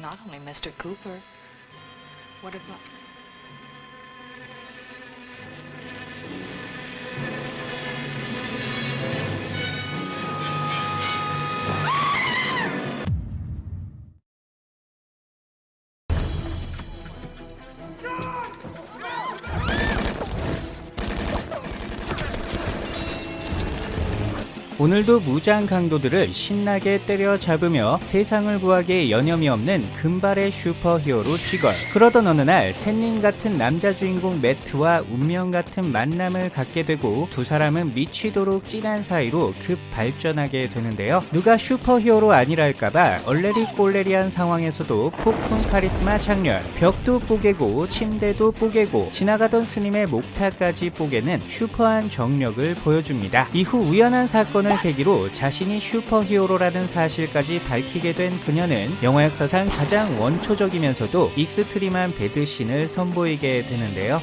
Not only Mr. Cooper. What about... 오늘도 무장 강도들을 신나게 때려잡으며 세상을 구하기에 여념이 없는 금발의 슈퍼히어로 쥐걸 그러던 어느 날 샌님 같은 남자 주인공 매트와 운명 같은 만남을 갖게 되고 두 사람은 미치도록 진한 사이로 급 발전하게 되는데요. 누가 슈퍼히어로 아니랄까봐 얼레리 꼴레리한 상황에서도 폭풍 카리스마 작렬. 벽도 뽀개고 침대도 뽀개고 지나가던 스님의 목탁까지 뽀개는 슈퍼한 정력을 보여줍니다. 이후 우연한 사건을 계기로 자신이 슈퍼히어로라는 사실까지 밝히게 된 그녀는 영화 역사상 가장 원초적이면서도 extreme한 베드신을 선보이게 되는데요.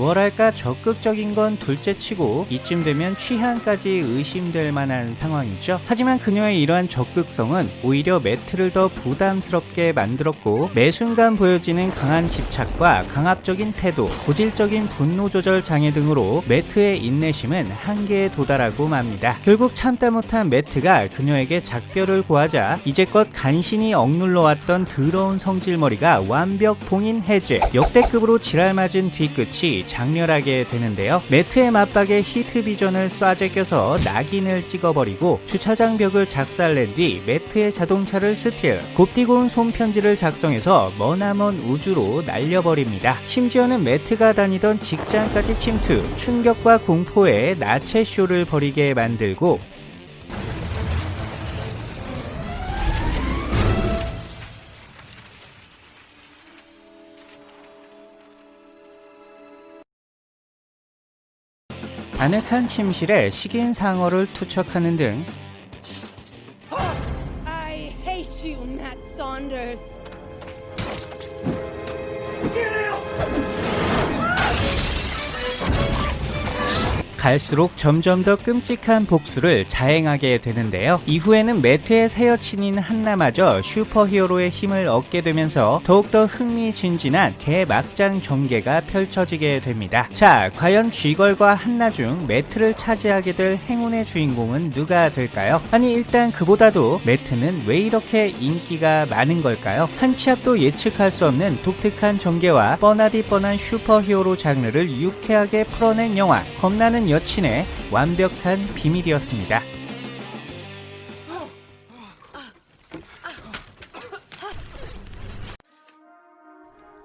뭐랄까 적극적인 건 둘째치고 이쯤 되면 취향까지 의심될 만한 상황이죠. 하지만 그녀의 이러한 적극성은 오히려 매트를 더 부담스럽게 만들었고 매 순간 보여지는 강한 집착과 강압적인 태도, 고질적인 분노 조절 장애 등으로 매트의 인내심은 한계에 도달하고 맙니다. 결국 참다 못한 매트가 그녀에게 작별을 고하자 이제껏 간신히 억눌러 왔던 더러운 성질머리가 완벽 봉인 해제. 역대급으로 지랄맞은 뒤끝이 작렬하게 되는데요. 매트의 마빡에 heat vision을 쏴 제껴서 낙인을 찍어버리고 주차장 벽을 작살낸 뒤 매트의 자동차를 스틸, 곱디고운 손편지를 작성해서 머나먼 우주로 날려버립니다. 심지어는 매트가 다니던 직장까지 침투, 충격과 공포에 나체 쇼를 벌이게 만들고 아늑한 침실에 식인 상어를 투척하는 등 갈수록 점점 더 끔찍한 복수를 자행하게 되는데요. 이후에는 매트의 새 여친인 한나마저 슈퍼히어로의 힘을 얻게 되면서 더욱더 흥미진진한 개막장 전개가 펼쳐지게 됩니다. 자, 과연 쥐걸과 한나 중 매트를 차지하게 될 행운의 주인공은 누가 될까요? 아니 일단 그보다도 매트는 왜 이렇게 인기가 많은 걸까요? 한치 앞도 예측할 수 없는 독특한 전개와 뻔하디 뻔한 슈퍼히어로 장르를 유쾌하게 풀어낸 영화 겁나는 여친의 완벽한 비밀이었습니다.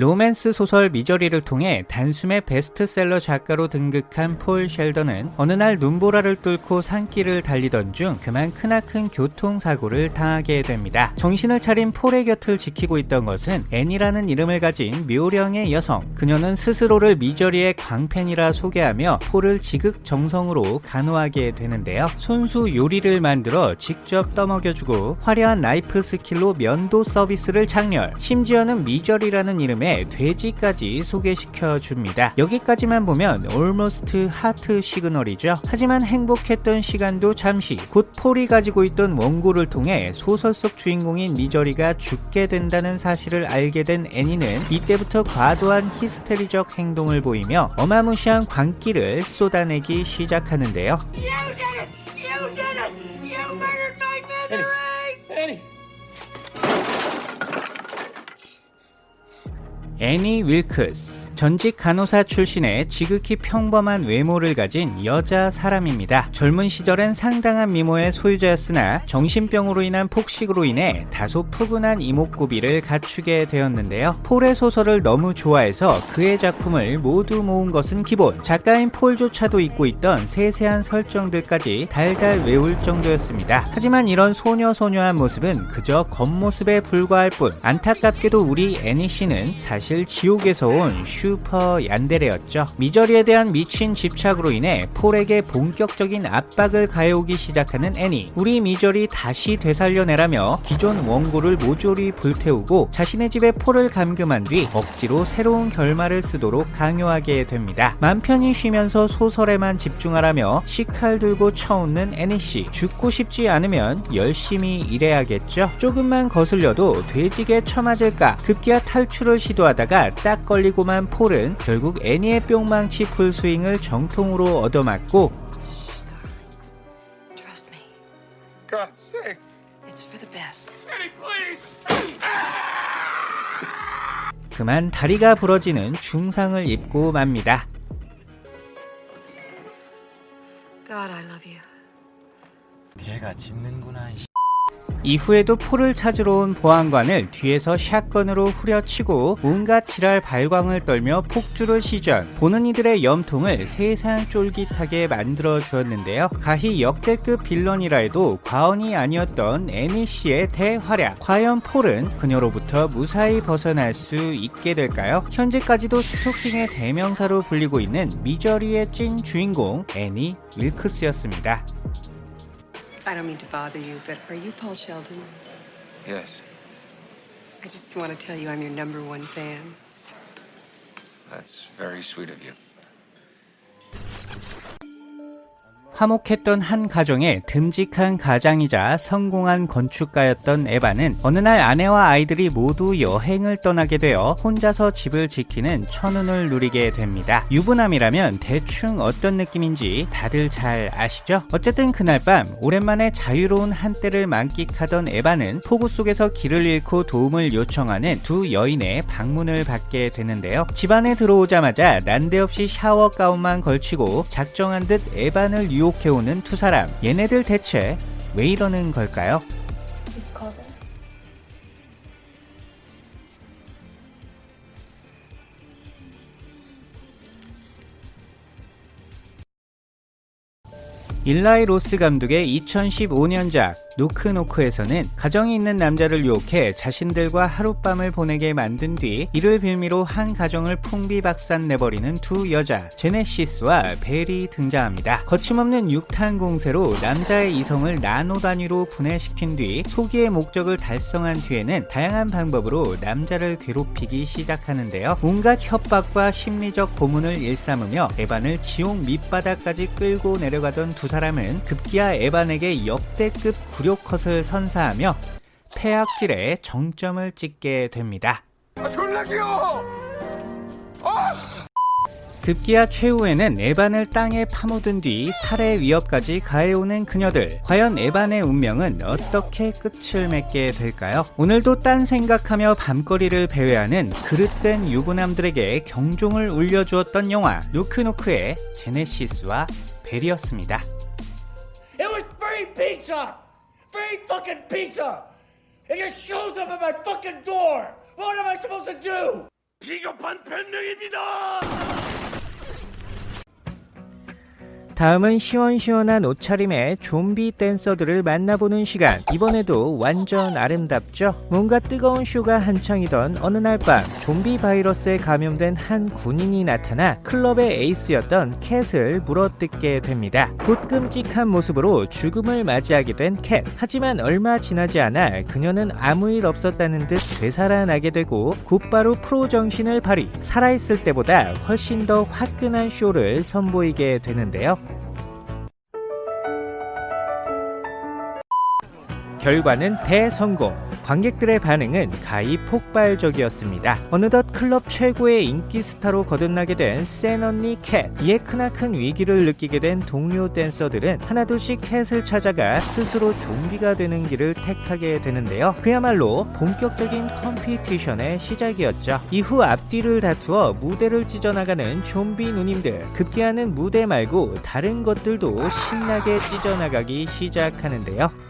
로맨스 소설 미저리를 통해 단숨에 베스트셀러 작가로 등극한 폴 셸던은 어느 날 눈보라를 뚫고 산길을 달리던 중 그만 크나큰 교통사고를 당하게 됩니다. 정신을 차린 폴의 곁을 지키고 있던 것은 애니라는 이름을 가진 묘령의 여성. 그녀는 스스로를 미저리의 광팬이라 소개하며 폴을 지극정성으로 간호하게 되는데요. 손수 요리를 만들어 직접 떠먹여주고 화려한 나이프 skill로 면도 서비스를 작렬. 심지어는 미저리라는 이름 다음에 돼지까지 소개시켜 줍니다. 여기까지만 보면 almost 하트 시그널이죠. 하지만 행복했던 시간도 잠시 곧 폴이 가지고 있던 원고를 통해 소설 속 주인공인 미저리가 죽게 된다는 사실을 알게 된 애니는 이때부터 과도한 히스테리적 행동을 보이며 어마무시한 광기를 쏟아내기 시작하는데요. You did it! You did it! You murdered my misery! Annie! 애 니 윌크스 전직 간호사 출신의 지극히 평범한 외모를 가진 여자 사람입니다. 젊은 시절엔 상당한 미모의 소유자였으나 정신병으로 인한 폭식으로 인해 다소 푸근한 이목구비를 갖추게 되었는데요. 폴의 소설을 너무 좋아해서 그의 작품을 모두 모은 것은 기본. 작가인 폴조차도 잊고 있던 세세한 설정들까지 달달 외울 정도였습니다. 하지만 이런 소녀소녀한 모습은 그저 겉모습에 불과할 뿐 안타깝게도 우리 애니 씨는 사실 지옥에서 온 슈 슈퍼 얀데레였죠. 미저리에 대한 미친 집착으로 인해 폴에게 본격적인 압박을 가해오기 시작하는 애니. 우리 미저리 다시 되살려내라며 기존 원고를 모조리 불태우고 자신의 집에 폴을 감금한 뒤 억지로 새로운 결말을 쓰도록 강요하게 됩니다. 맘 편히 쉬면서 소설에만 집중하라며 식칼 들고 쳐웃는 애니씨. 죽고 싶지 않으면 열심히 일해야겠죠. 조금만 거슬려도 뒈지게 처맞을까 급기야 탈출을 시도하다가 딱 걸리고만 폴은 결국 애니의 뿅망치 full swing을 정통으로 얻어맞고 Trust me. God's sake. It's for the best. Annie, please! 그만 다리가 부러지는 중상을 입고 맙니다. God, I love you. 개가 짖는구나. 이 이후에도 폴을 찾으러 온 보안관을 뒤에서 shotgun으로 후려치고 온갖 지랄 발광을 떨며 폭주를 시전. 보는 이들의 염통을 세상 쫄깃하게 만들어 주었는데요. 가히 역대급 빌런이라 해도 과언이 아니었던 애니 씨의 대활약. 과연 폴은 그녀로부터 무사히 벗어날 수 있게 될까요? 현재까지도 스토킹의 대명사로 불리고 있는 미저리의 찐 주인공 애니 윌크스였습니다 I don't mean to bother you, but are you Paul Sheldon? Yes, I just want to tell you I'm your number one fan. that's very sweet of you. 화목했던 한 가정의 듬직한 가장이자 성공한 건축가였던 에바는 어느 날 아내와 아이들이 모두 여행을 떠나게 되어 혼자서 집을 지키는 천운을 누리게 됩니다. 유부남이라면 대충 어떤 느낌인지 다들 잘 아시죠? 어쨌든 그날 밤 오랜만에 자유로운 한때를 만끽하던 에바는 폭우 속에서 길을 잃고 도움을 요청하는 두 여인의 방문을 받게 되는데요. 집안에 들어오자마자 난데없이 샤워 가운만 걸치고 작정한 듯 에반을 유혹 해오는 두 사람. 얘네들 대체 왜 이러는 걸까요? 일라이 로스 감독의 2015년작 노크노크에서는 가정이 있는 남자를 유혹해 자신들과 하룻밤을 보내게 만든 뒤 이를 빌미로 한 가정을 풍비박산 내버리는 두 여자 제네시스와 벨이 등장합니다. 거침없는 육탄 공세로 남자의 이성을 나노 단위로 분해시킨 뒤 소기의 목적을 달성한 뒤에는 다양한 방법으로 남자를 괴롭히기 시작하는데요. 온갖 협박과 심리적 고문을 일삼으며 에반을 지옥 밑바닥까지 끌고 내려가던 두 사람은 급기야 에반에게 역대급 굴욕컷을 선사하며 폐악질의 정점을 찍게 됩니다. 아, 졸라 귀여워! 급기야 최후에는 에반을 땅에 파묻은 뒤 살해 위협까지 가해오는 그녀들. 과연 에반의 운명은 어떻게 끝을 맺게 될까요? 오늘도 딴 생각하며 밤거리를 배회하는 그릇된 유부남들에게 경종을 울려주었던 영화 노크노크의 제네시스와 벨이었습니다. It was free pizza! Free fucking pizza! It just shows up at my fucking door! What am I supposed to do? 비겁한 변명입니다! 다음은 시원시원한 옷차림의 좀비 댄서들을 만나보는 시간. 이번에도 완전 아름답죠? 뭔가 뜨거운 쇼가 한창이던 어느 날 밤, 좀비 바이러스에 감염된 한 군인이 나타나 클럽의 에이스였던 캣을 물어뜯게 됩니다. 곧 끔찍한 모습으로 죽음을 맞이하게 된 캣. 하지만 얼마 지나지 않아 그녀는 아무 일 없었다는 듯 되살아나게 되고 곧바로 프로 정신을 발휘. 살아있을 때보다 훨씬 더 화끈한 쇼를 선보이게 되는데요. 결과는 대성공. 관객들의 반응은 가히 폭발적이었습니다. 어느덧 클럽 최고의 인기 스타로 거듭나게 된 센 언니 캣. 이에 크나큰 위기를 느끼게 된 동료 댄서들은 하나둘씩 캣을 찾아가 스스로 좀비가 되는 길을 택하게 되는데요. 그야말로 본격적인 competition의 시작이었죠. 이후 앞뒤를 다투어 무대를 찢어나가는 좀비 누님들. 급기야는 무대 말고 다른 것들도 신나게 찢어나가기 시작하는데요.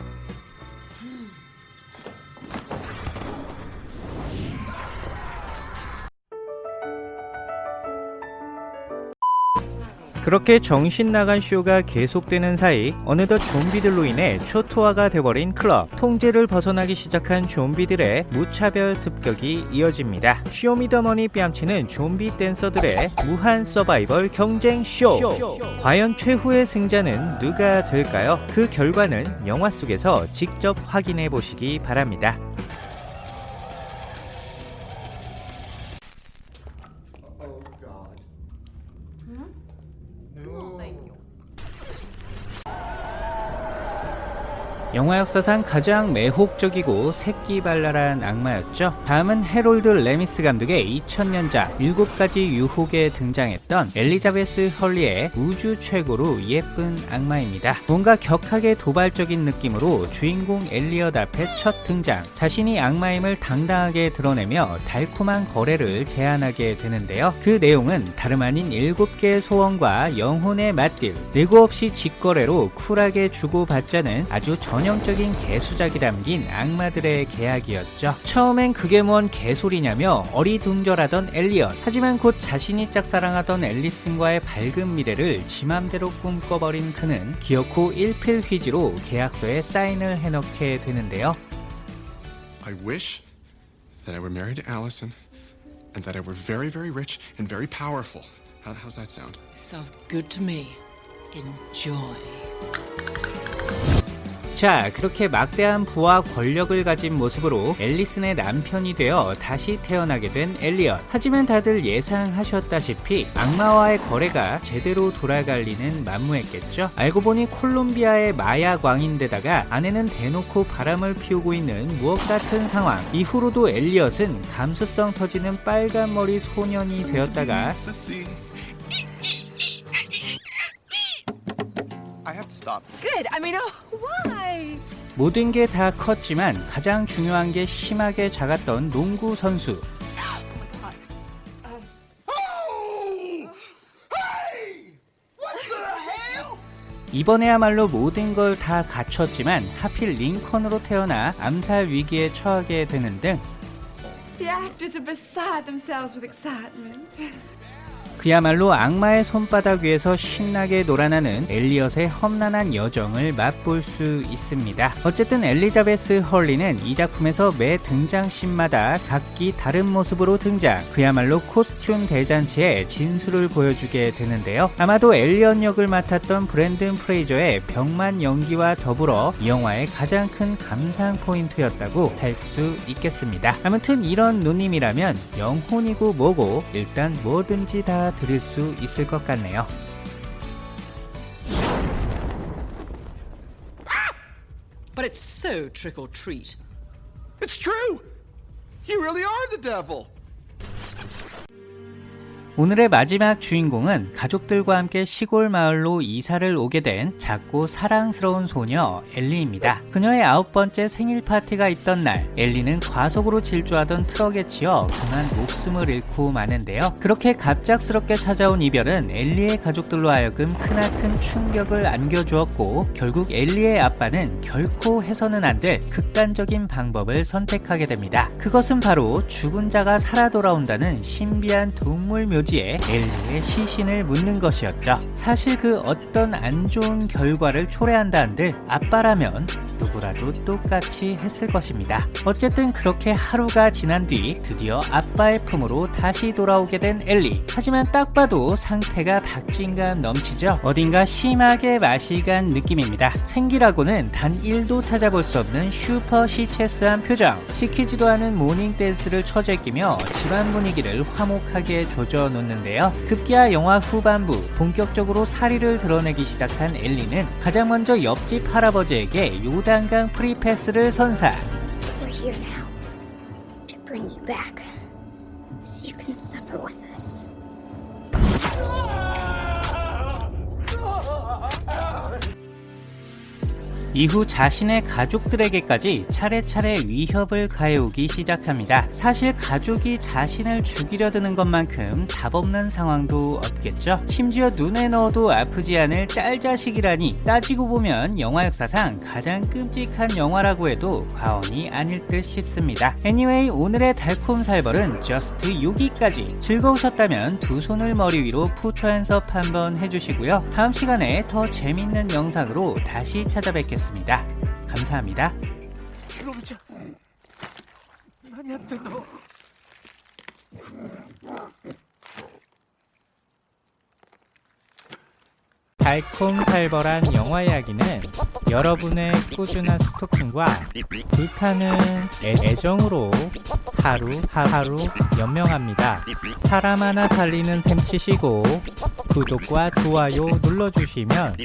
그렇게 정신 나간 쇼가 계속되는 사이 어느덧 좀비들로 인해 초토화가 돼버린 클럽. 통제를 벗어나기 시작한 좀비들의 무차별 습격이 이어집니다. 쇼미더머니 뺨치는 좀비 댄서들의 무한 서바이벌 경쟁 쇼. 과연 최후의 승자는 누가 될까요? 그 결과는 영화 속에서 직접 확인해 보시기 바랍니다 No. 영화 역사상 가장 매혹적이고 새끼발랄한 악마였죠. 다음은 해롤드 레미스 감독의 2000년작 7가지 유혹에 등장했던 엘리자베스 헐리의 우주 최고로 예쁜 악마입니다. 뭔가 격하게 도발적인 느낌으로 주인공 엘리엇 앞에 첫 등장. 자신이 악마임을 당당하게 드러내며 달콤한 거래를 제안하게 되는데요. 그 내용은 다름 아닌 7개의 소원과 영혼의 맞딜, 네고 없이 직거래로 쿨하게 주고받자는 아주 전형적인 개수작이 담긴 악마들의 계약이었죠. 처음엔 그게 뭔 개소리냐며 어리둥절하던 엘리엇. 하지만 곧 자신이 짝사랑하던 앨리슨과의 밝은 미래를 지맘대로 꿈꿔버린 그는 기어코 일필휘지로 계약서에 사인을 해넣게 되는데요. I wish that I were married to Allison and that I were very, very rich and very powerful. How, how's that sound? Sounds good to me. Enjoy. 자, 그렇게 막대한 부와 권력을 가진 모습으로 앨리슨의 남편이 되어 다시 태어나게 된 엘리엇. 하지만 다들 예상하셨다시피 악마와의 거래가 제대로 돌아갈 리는 만무했겠죠. 알고 보니 콜롬비아의 마약 왕인데다가 아내는 대놓고 바람을 피우고 있는 무엇 같은 상황. 이후로도 엘리엇은 감수성 터지는 빨간 머리 소년이 되었다가 stop. Good. I mean, oh, why? 모든 게 다 컸지만 가장 중요한 게 심하게 작았던 농구 선수. 이번에야말로 모든 걸 다 갖췄지만 하필 링컨으로 태어나 암살 위기에 처하게 되는 등 The actors are beside themselves with excitement. 그야말로 악마의 손바닥 위에서 신나게 놀아나는 엘리엇의 험난한 여정을 맛볼 수 있습니다. 어쨌든 엘리자베스 헐리는 이 작품에서 매 등장씬마다 각기 다른 모습으로 등장, 그야말로 코스튬 대잔치의 진수를 보여주게 되는데요. 아마도 엘리엇 역을 맡았던 브랜든 프레이저의 병만 연기와 더불어 이 영화의 가장 큰 감상 포인트였다고 할 수 있겠습니다. 아무튼 이런 누님이라면 영혼이고 뭐고 일단 뭐든지 다 드릴 수 있을 것 같네요. But it's so trick or treat. It's true! You really are the devil! 오늘의 마지막 주인공은 가족들과 함께 시골 마을로 이사를 오게 된 작고 사랑스러운 소녀 엘리입니다. 그녀의 아홉 번째 생일 파티가 있던 날, 엘리는 과속으로 질주하던 트럭에 치여 그만 목숨을 잃고 마는데요. 그렇게 갑작스럽게 찾아온 이별은 엘리의 가족들로 하여금 크나큰 충격을 안겨주었고, 결국 엘리의 아빠는 결코 해서는 안 될 극단적인 방법을 선택하게 됩니다. 그것은 바로 죽은 자가 살아 돌아온다는 신비한 동물 묘지 에 엘리의 시신을 묻는 것이었죠. 사실 그 어떤 안 좋은 결과를 초래한다 한들 아빠라면 누구라도 똑같이 했을 것입니다. 어쨌든 그렇게 하루가 지난 뒤 드디어 아빠의 품으로 다시 돌아오게 된 엘리. 하지만 딱 봐도 상태가 박진감 넘치죠. 어딘가 심하게 맛이 간 느낌입니다. 생기라고는 단 1도 찾아볼 수 없는 슈퍼 시체스한 표정. 시키지도 않은 morning dance를 처제끼며 집안 분위기를 화목하게 조져 놓는데요. 급기야 영화 후반부 본격적으로 살의를 드러내기 시작한 엘리는 가장 먼저 옆집 할아버지에게 요단 강 프리패스를 선사. We're here now to bring you back 이후 자신의 가족들에게까지 차례차례 위협을 가해오기 시작합니다. 사실 가족이 자신을 죽이려 드는 것만큼 답 없는 상황도 없겠죠. 심지어 눈에 넣어도 아프지 않을 딸 자식이라니 따지고 보면 영화 역사상 가장 끔찍한 영화라고 해도 과언이 아닐 듯 싶습니다. Anyway 오늘의 달콤 살벌은 just 여기까지 즐거우셨다면 두 손을 머리 위로 푸처 연습 한번 해주시고요. 다음 시간에 더 재밌는 영상으로 다시 찾아뵙겠습니다. 감사합니다. 들어오자. 많이 안 된다. 달콤살벌한 영화 이야기는 여러분의 꾸준한 스토킹과 불타는 애, 애정으로 하루 하루 연명합니다. 사람 하나 살리는 셈 치시고 구독과 좋아요 눌러주시면